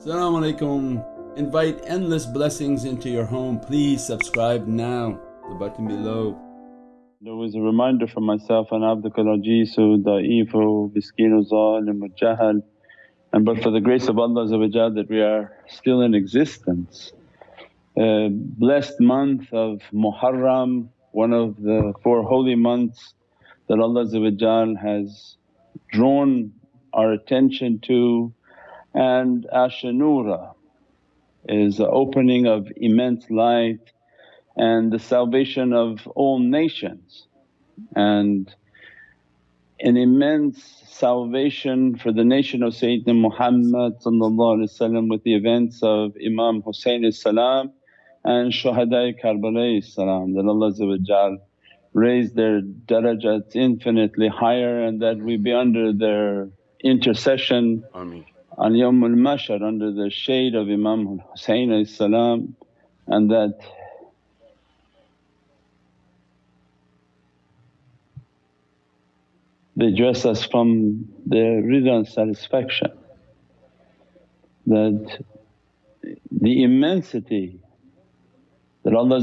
Assalamu alaikum. Invite endless blessings into your home. Please subscribe now, the button below. There was a reminder for myself, and abdukal ajizu, da'ifu, miskinu zalim jahal and but for the grace of Allah that we are still in existence. Uh, blessed month of Muharram, one of the four holy months that Allah has drawn our attention to and Ashura is the opening of immense light and the salvation of all nations and an immense salvation for the nation of Sayyidina Muhammad with the events of Imam Husayn salam and Shuhada Karbala salam that Allah raise their darajats infinitely higher and that we be under their intercession Ameen. On Yawmul Mashar under the shade of Imam Husayn and that they dress us from their rida and satisfaction. That the immensity that Allah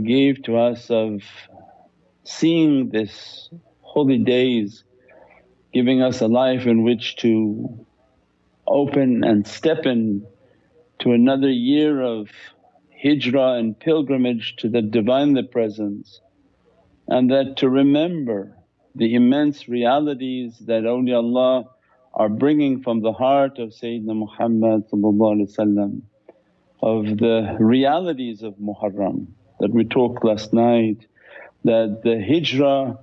gave to us of seeing this holy days, giving us a life in which to open and step in to another year of hijrah and pilgrimage to the Divinely Presence and that to remember the immense realities that awliyaullah are bringing from the heart of Sayyidina Muhammad of the realities of Muharram that we talked last night that the hijrah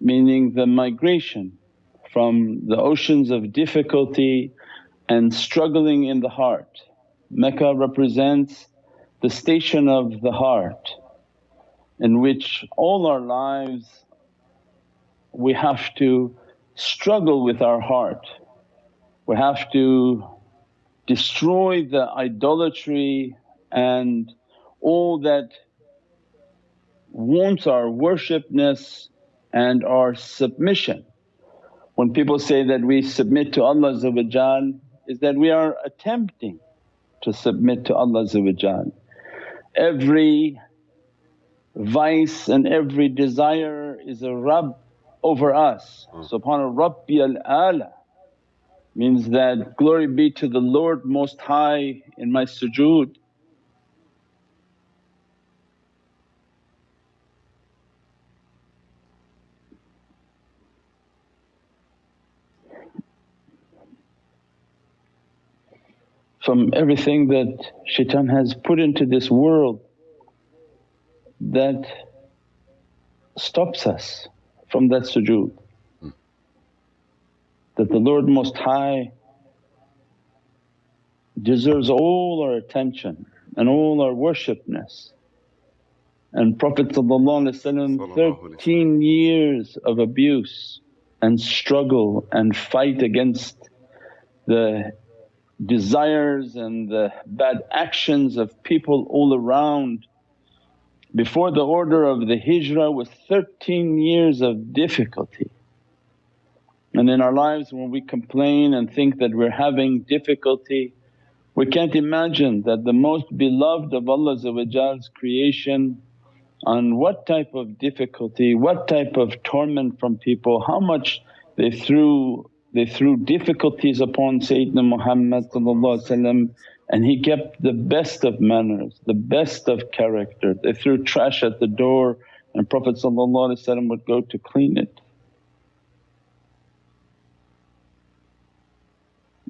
meaning the migration from the oceans of difficulty and struggling in the heart. Mecca represents the station of the heart in which all our lives we have to struggle with our heart. We have to destroy the idolatry and all that wants our worshipness and our submission. When people say that we submit to Allah is that we are attempting to submit to Allah Every vice and every desire is a Rabb over us. Mm. Subhana Rabbiyal Ala means that, glory be to the Lord Most High in my sujood. From everything that shaitan has put into this world that stops us from that sujood. That the Lord Most High deserves all our attention and all our worshipness. And Prophet 13 years of abuse and struggle and fight against the desires and the bad actions of people all around before the order of the hijrah was 13 years of difficulty. And in our lives when we complain and think that we're having difficulty, we can't imagine that the most beloved of Allah's creation on what type of difficulty, what type of torment from people, how much they threw they threw difficulties upon Sayyidina Muhammad and he kept the best of manners, the best of character. They threw trash at the door and Prophet would go to clean it.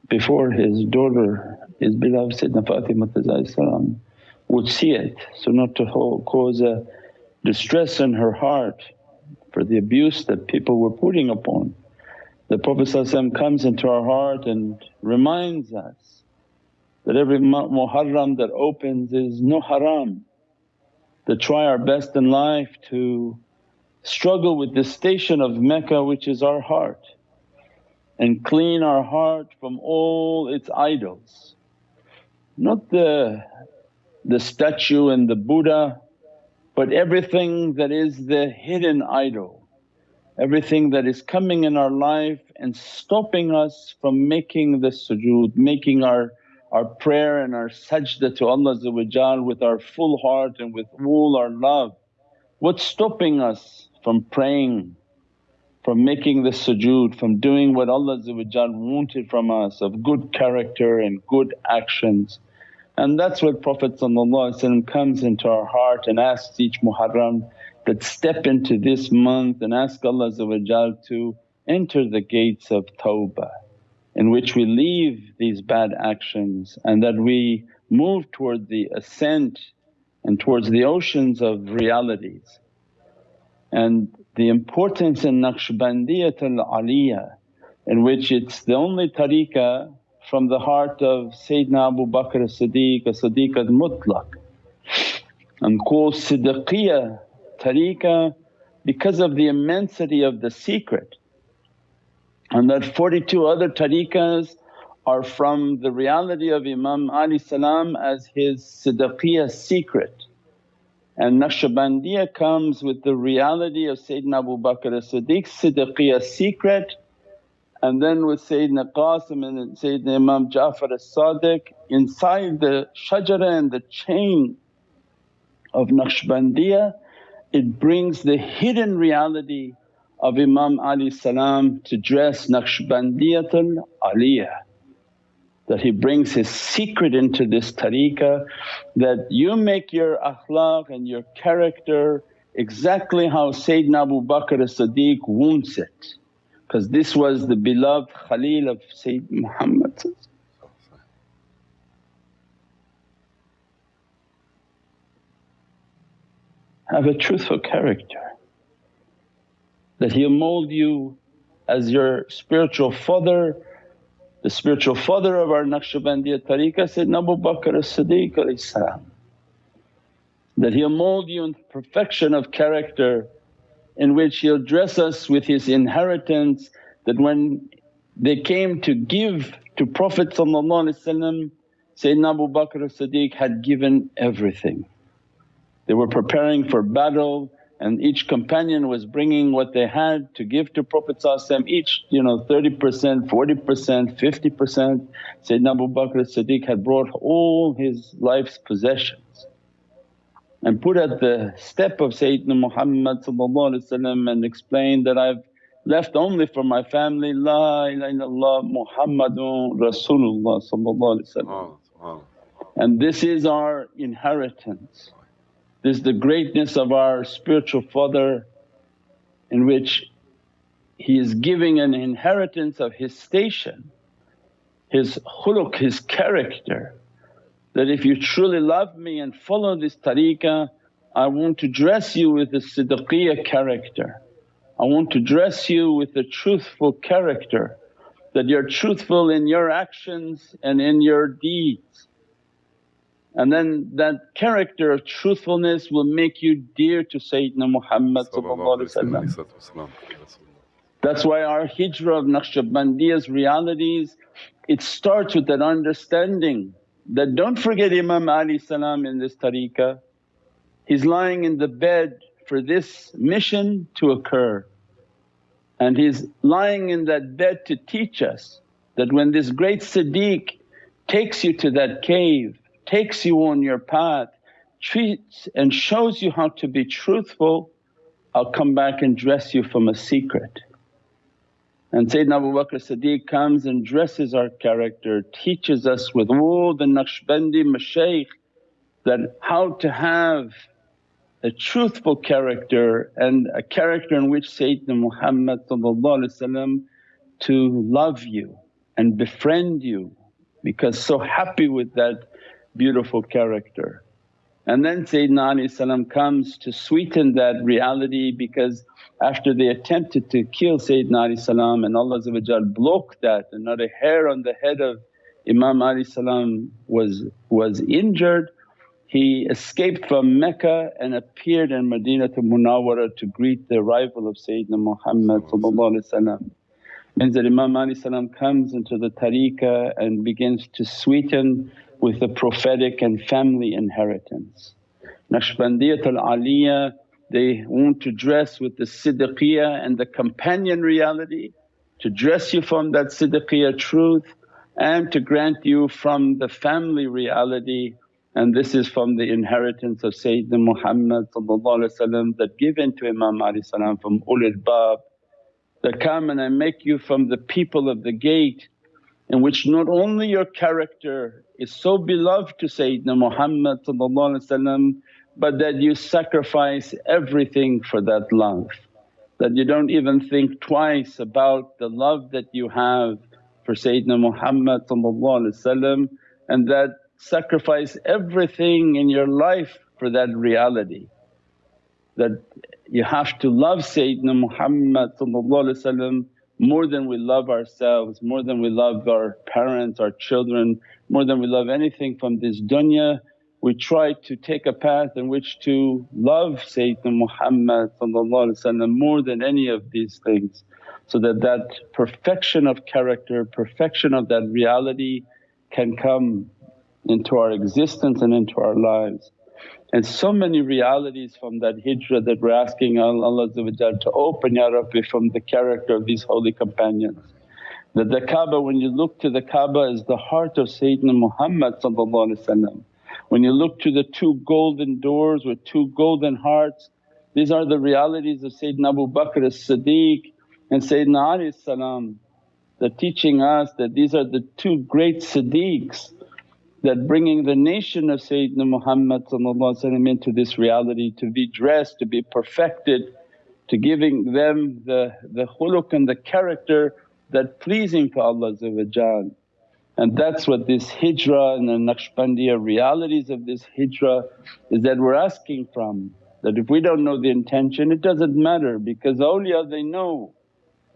Before his daughter, his beloved Sayyidina Fatima would see it, so not to cause a distress in her heart for the abuse that people were putting upon. The Prophet comes into our heart and reminds us that every Muharram that opens is no haram. To try our best in life to struggle with the station of Mecca which is our heart and clean our heart from all its idols. Not the, the statue and the Buddha but everything that is the hidden idol, everything that is coming in our life and stopping us from making the sujood, making our our prayer and our sajda to Allah with our full heart and with all our love. What's stopping us from praying, from making the sujood, from doing what Allah wanted from us of good character and good actions. And that's what Prophet comes into our heart and asks each Muharram that step into this month and ask Allah to enter the gates of tawbah in which we leave these bad actions and that we move toward the ascent and towards the oceans of realities. And the importance in Naqshbandiyatul Aliyah in which it's the only tariqah from the heart of Sayyidina Abu Bakr as-Siddiq, a Siddiq al-Mutlaq and called Siddiqiyah tariqah because of the immensity of the secret and that 42 other tariqas are from the reality of Imam Ali salam as his Siddiqiyah secret. And Naqshbandiyah comes with the reality of Sayyidina Abu Bakr as-Siddiq's Siddiqiyah secret and then with Sayyidina Qasim and Sayyidina Imam Ja'far as-Sadiq inside the shajara and the chain of Naqshbandiyah it brings the hidden reality of Imam Ali salam to dress Naqshbandiyatul Aliyah that he brings his secret into this tariqah that you make your akhlaq and your character exactly how Sayyidina Abu Bakr as-Siddiq wants it. Because this was the beloved Khalil of Sayyid Muhammad Have a truthful character that He'll mould you as your spiritual father. The spiritual father of our Naqshbandiya tariqah said Abu Bakr as-Siddiq that He'll mould you in perfection of character in which He'll dress us with His inheritance that when they came to give to Prophet Sayyidina Abu Bakr as-Siddiq had given everything. They were preparing for battle and each companion was bringing what they had to give to Prophet each you know 30%, 40%, 50%. Sayyidina Abu Bakr as-Siddiq had brought all his life's possessions and put at the step of Sayyidina Muhammad and explained that, I've left only for my family, La ilaha illallah Muhammadun Rasulullah and this is our inheritance. This is the greatness of our spiritual father in which he is giving an inheritance of his station, his khuluq, his character that if you truly love me and follow this tariqah I want to dress you with the siddiqiyah character. I want to dress you with the truthful character that you're truthful in your actions and in your deeds. And then that character of truthfulness will make you dear to Sayyidina Muhammad That's why our hijrah of Naqshbandiya's realities, it starts with that understanding that don't forget Imam Ali salam in this tariqah. He's lying in the bed for this mission to occur. And he's lying in that bed to teach us that when this great Siddiq takes you to that cave takes you on your path, treats and shows you how to be truthful, I'll come back and dress you from a secret. And Sayyidina Abu Bakr Siddiq comes and dresses our character, teaches us with all the Naqshbandi mashaykh that how to have a truthful character and a character in which Sayyidina Muhammad to love you and befriend you because so happy with that beautiful character. And then Sayyidina Ali comes to sweeten that reality because after they attempted to kill Sayyidina Ali and Allah blocked that and not a hair on the head of Imam Ali was, was injured, he escaped from Mecca and appeared in Madinatul Munawwara to greet the arrival of Sayyidina Muhammad Means that Imam Ali comes into the tariqah and begins to sweeten with the prophetic and family inheritance. Naqshbandiyatul Aliyah they want to dress with the siddiqiyah and the companion reality to dress you from that siddiqiyah truth and to grant you from the family reality. And this is from the inheritance of Sayyidina Muhammad that given to Imam salam from ulul bab. That come and I make you from the people of the gate in which not only your character is so beloved to Sayyidina Muhammad but that you sacrifice everything for that love. That you don't even think twice about the love that you have for Sayyidina Muhammad and that sacrifice everything in your life for that reality. That you have to love Sayyidina Muhammad more than we love ourselves, more than we love our parents, our children, more than we love anything from this dunya. We try to take a path in which to love Sayyidina Muhammad more than any of these things so that that perfection of character, perfection of that reality can come into our existence and into our lives. And so many realities from that hijrah that we're asking Allah to open, Ya Rabbi from the character of these holy companions. That the Kaaba when you look to the Kaaba is the heart of Sayyidina Muhammad When you look to the two golden doors with two golden hearts, these are the realities of Sayyidina Abu Bakr as-Siddiq and Sayyidina Ali salam. They're teaching us that these are the two great Siddiqs that bringing the nation of Sayyidina Muhammad into this reality to be dressed, to be perfected, to giving them the, the khuluq and the character that pleasing to Allah and that's what this hijrah and the Naqshbandiya realities of this hijrah is that we're asking from. That if we don't know the intention it doesn't matter because awliya they know.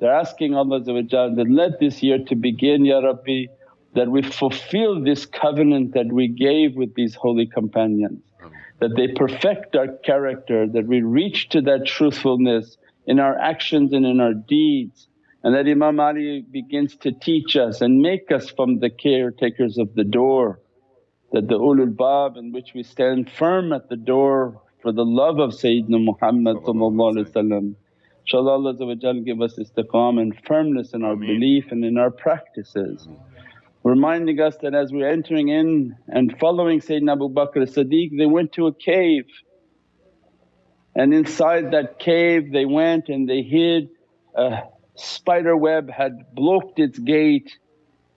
They're asking Allah that, let this year to begin Ya Rabbi that we fulfill this covenant that we gave with these holy companions, that they perfect our character, that we reach to that truthfulness in our actions and in our deeds and that Imam Ali begins to teach us and make us from the caretakers of the door, that the ulul bab in which we stand firm at the door for the love of Sayyidina Muhammad InshaAllah Allah give us istiqam and firmness in our belief and in our practices reminding us that as we're entering in and following Sayyidina Abu Bakr as-Siddiq they went to a cave. And inside that cave they went and they hid. A spider web had blocked its gate,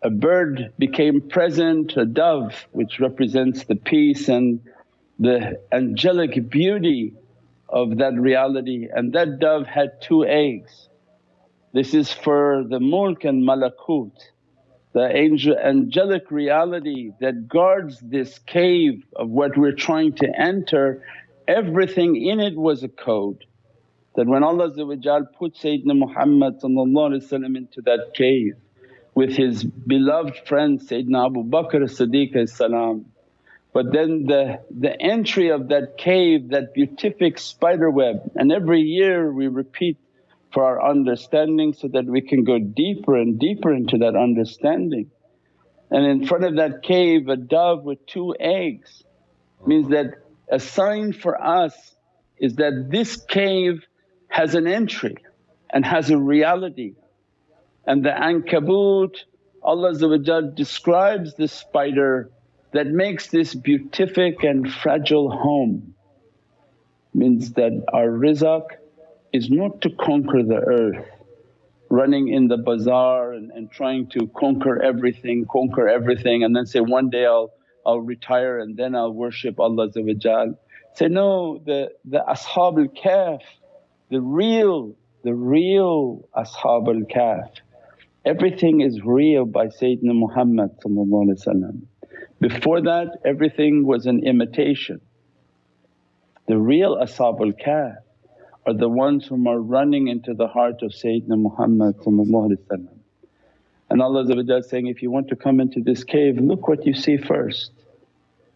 a bird became present, a dove which represents the peace and the angelic beauty of that reality. And that dove had two eggs. This is for the mulk and malakut the angel, angelic reality that guards this cave of what we're trying to enter, everything in it was a code. That when Allah put Sayyidina Muhammad into that cave with his beloved friend Sayyidina Abu Bakr as-Siddiq but then the, the entry of that cave, that beatific spider web and every year we repeat for our understanding so that we can go deeper and deeper into that understanding. And in front of that cave a dove with two eggs means uh-huh. that a sign for us is that this cave has an entry and has a reality. And the ankabut Allah describes this spider that makes this beatific and fragile home means that our rizq is not to conquer the earth, running in the bazaar and, and trying to conquer everything, conquer everything and then say, one day I'll, I'll retire and then I'll worship Allah Say, no the, the Ashab al-Kahf, the real, the real Ashab al-Kahf, everything is real by Sayyidina Muhammad Before that everything was an imitation. The real Ashab al-Kahf are the ones whom are running into the heart of Sayyidina Muhammad and Allah saying, if you want to come into this cave look what you see first.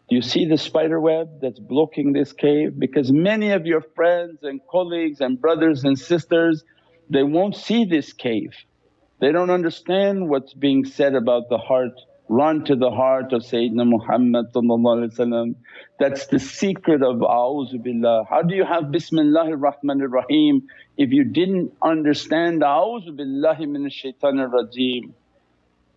Do you see the spider web that's blocking this cave? Because many of your friends and colleagues and brothers and sisters they won't see this cave. They don't understand what's being said about the heart run to the heart of Sayyidina Muhammad that's the secret of billah. How do you have Bismillahir Rahmanir Rahim if you didn't understand billahi minash shaitanir rajeem?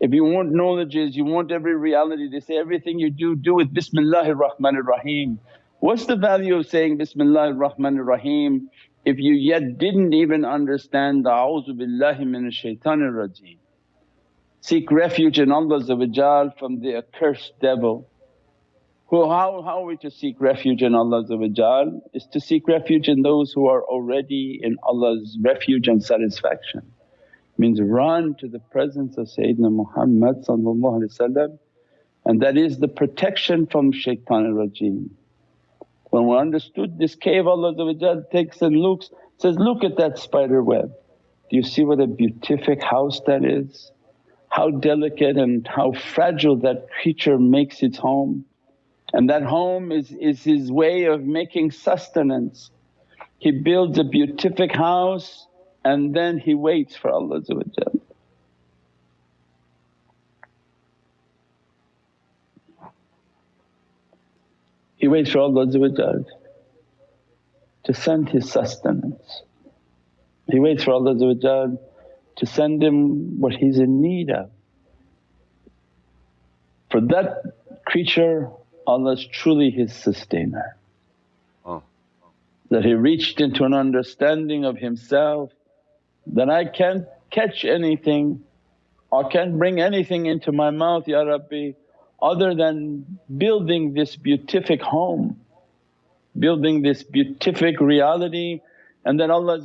If you want knowledges, you want every reality, they say everything you do, do with Bismillahir Rahmanir Rahim. What's the value of saying Bismillahir Rahmanir Rahim if you yet didn't even understand the billahi minash shaitanir rajeem. Seek refuge in Allah from the accursed devil. Who, how, how are we to seek refuge in Allah is to seek refuge in those who are already in Allah's refuge and satisfaction. Means run to the presence of Sayyidina Muhammad and that is the protection from shaitan rajeem. When we understood this cave Allah takes and looks, says, look at that spider web. Do you see what a beatific house that is? How delicate and how fragile that creature makes its home. And that home is, is his way of making sustenance. He builds a beatific house and then he waits for Allah He waits for Allah to send his sustenance. He waits for Allah to send him what he's in need of. For that creature Allah is truly his sustainer. Oh. That he reached into an understanding of himself that I can't catch anything or can't bring anything into my mouth Ya Rabbi other than building this beatific home, building this beatific reality and then Allah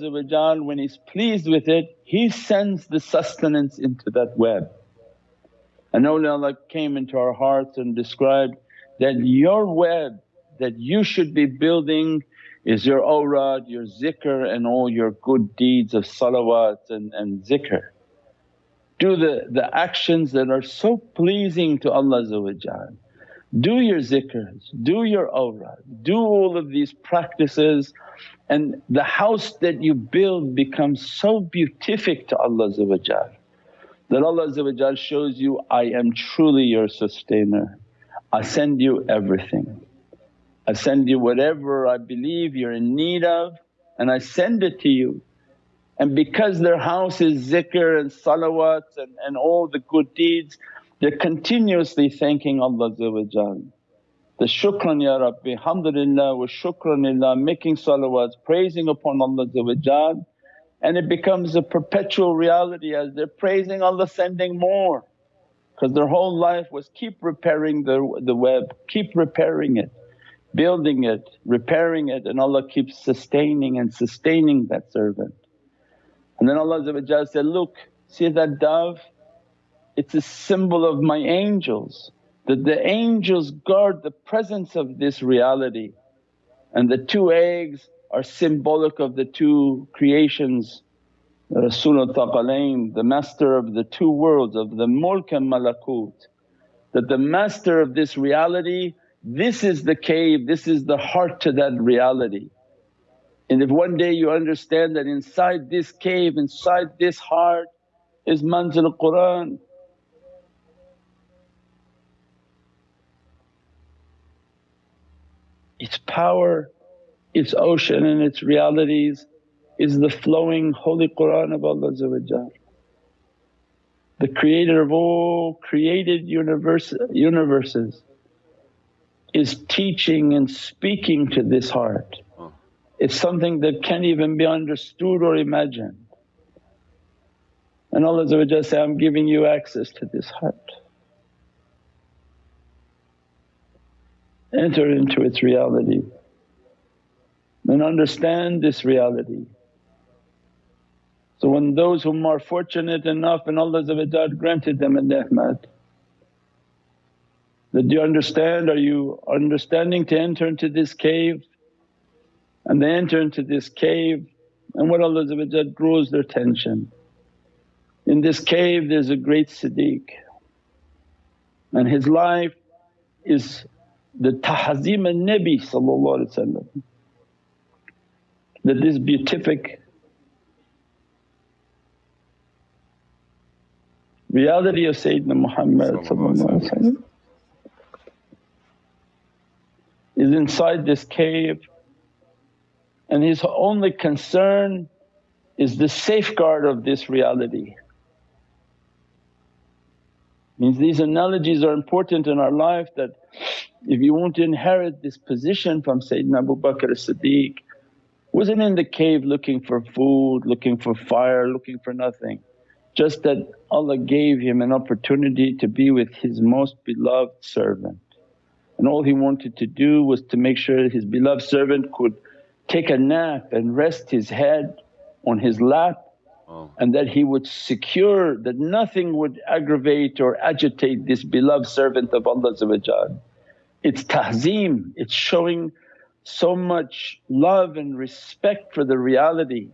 when He's pleased with it He sends the sustenance into that web. And awliyaullah came into our hearts and described that your web that you should be building is your awrad, your zikr and all your good deeds of salawat and, and zikr. Do the, the actions that are so pleasing to Allah do your zikrs, do your awrad, do all of these practices and the house that you build becomes so beatific to Allah that Allah shows you, I am truly your sustainer. I send you everything. I send you whatever I believe you're in need of and I send it to you. And because their house is zikr and salawats and, and all the good deeds, they're continuously thanking Allah the shukran ya Rabbi, alhamdulillah wa shukranillah, making salawats, praising upon Allah and it becomes a perpetual reality as they're praising Allah sending more. Because their whole life was keep repairing the, the web, keep repairing it, building it, repairing it and Allah keeps sustaining and sustaining that servant. And then Allah said, look see that dove it's a symbol of my angels that the angels guard the presence of this reality and the two eggs are symbolic of the two creations Rasulul Thaqalain, the master of the two worlds of the mulk and malakut. That the master of this reality, this is the cave, this is the heart to that reality. And if one day you understand that inside this cave, inside this heart is manzil Qur'an, its power, its ocean and its realities is the flowing holy Qur'an of Allah the creator of all created universe, universes is teaching and speaking to this heart. It's something that can't even be understood or imagined. And Allah say, I'm giving you access to this heart. Enter into its reality and understand this reality. So when those whom are fortunate enough and Allah granted them a ni'mat, that do you understand? Are you understanding to enter into this cave? And they enter into this cave and what Allah draws their attention. In this cave there's a great Siddiq and his life is the tahzeem al-Nabi that this beatific reality of Sayyidina Muhammad is inside this cave. And his only concern is the safeguard of this reality. Means these analogies are important in our life that if you want to inherit this position from Sayyidina Abu Bakr as-Siddiq, wasn't in the cave looking for food, looking for fire, looking for nothing. Just that Allah gave him an opportunity to be with his most beloved servant. And all he wanted to do was to make sure his beloved servant could take a nap and rest his head on his lap oh. and that he would secure that nothing would aggravate or agitate this beloved servant of Allah It's tahzeem, it's showing so much love and respect for the reality.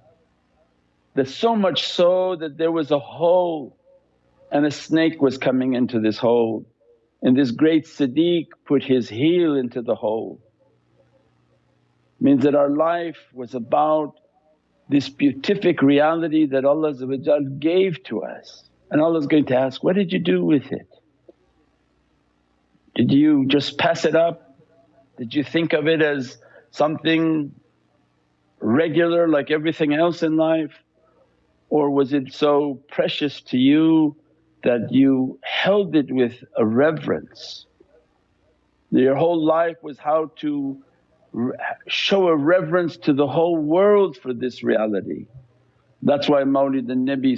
that so much so that there was a hole and a snake was coming into this hole and this great Siddiq put his heel into the hole. Means that our life was about this beatific reality that Allah gave to us and Allah's going to ask, what did you do with it? Did you just pass it up? Did you think of it as something regular like everything else in life? Or was it so precious to you that you held it with a reverence? Your whole life was how to show a reverence to the whole world for this reality. That's why Mawlid al-Nabi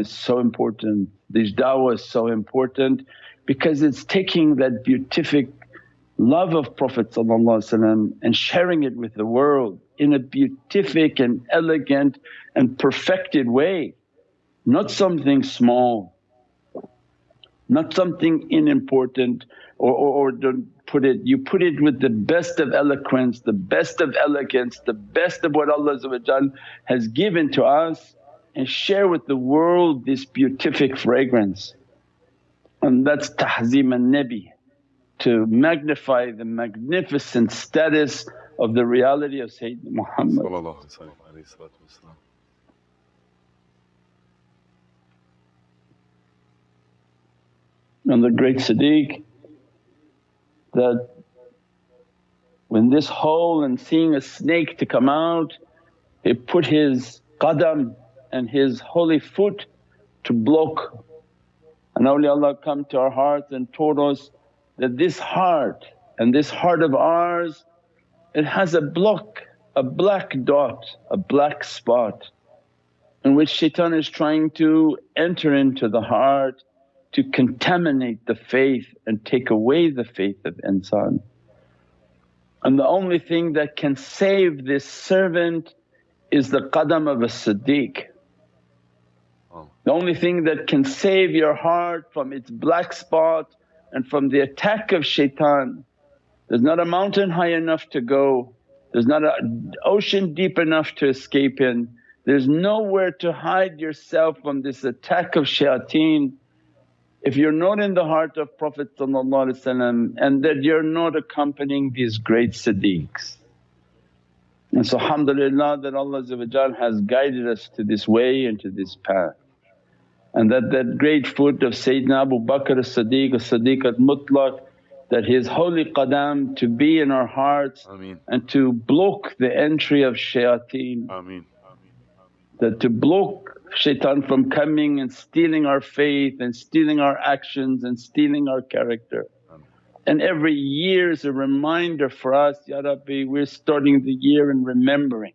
is so important, these da'wah is so important because it's taking that beatific love of Prophet and sharing it with the world in a beatific and elegant and perfected way, not something small, not something unimportant or, or, or don't put it, you put it with the best of eloquence, the best of elegance, the best of what Allah has given to us and share with the world this beatific fragrance. And that's tahzeem an-Nabi to magnify the magnificent status of the reality of Sayyidina Muhammad. And the great Siddiq that when this hole and seeing a snake to come out, he put his qadam and his holy foot to block. And awliyaullah come to our hearts and told us that this heart and this heart of ours it has a block, a black dot, a black spot in which shaitan is trying to enter into the heart to contaminate the faith and take away the faith of insan. And the only thing that can save this servant is the qadam of a siddiq. The only thing that can save your heart from its black spot and from the attack of shaitan. There's not a mountain high enough to go, there's not an ocean deep enough to escape in, there's nowhere to hide yourself from this attack of shayateen if you're not in the heart of Prophet and that you're not accompanying these great siddiqs. And so alhamdulillah that Allah has guided us to this way and to this path. And that that great foot of Sayyidina Abu Bakr as-Siddiq, as-Siddiq al-Mutlaq that his holy qadam to be in our hearts Ameen. and to block the entry of shayateen. Ameen. That to block shaitan from coming and stealing our faith and stealing our actions and stealing our character. And every year is a reminder for us, Ya Rabbi we're starting the year and remembering.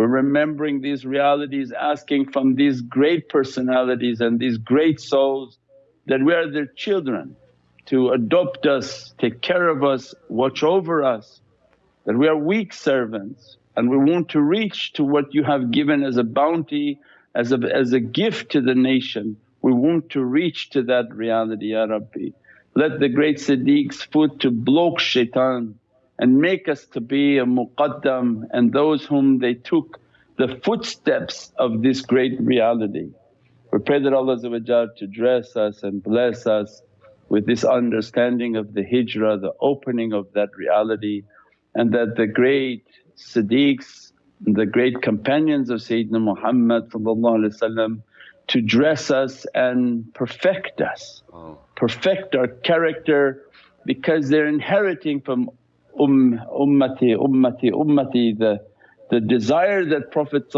We're remembering these realities asking from these great personalities and these great souls that we are their children to adopt us, take care of us, watch over us, that we are weak servants and we want to reach to what you have given as a bounty as a, as a gift to the nation. We want to reach to that reality, Ya Rabbi. Let the great Siddiq's foot to block shaitan and make us to be a muqaddam and those whom they took the footsteps of this great reality. We pray that Allah to dress us and bless us with this understanding of the hijrah, the opening of that reality and that the great Siddiqs the great companions of Sayyidina Muhammad to dress us and perfect us, oh. perfect our character because they're inheriting from um, ummati, ummati, ummati the, the desire that Prophet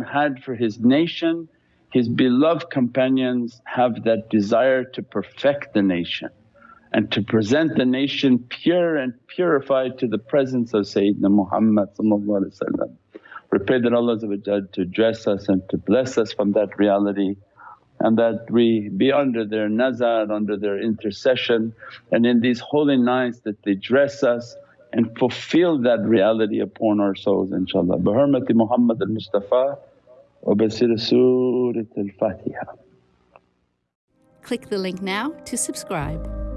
had for his nation his beloved companions have that desire to perfect the nation and to present the nation pure and purified to the presence of Sayyidina Muhammad We pray that Allah to dress us and to bless us from that reality and that we be under their nazar, under their intercession and in these holy nights that they dress us and fulfill that reality upon our souls inshaAllah. Bi hurmati Muhammad al-Mustafa wa basir Surat al-Fatiha. Click the link now to subscribe.